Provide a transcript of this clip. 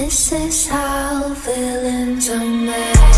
This is how villains are made.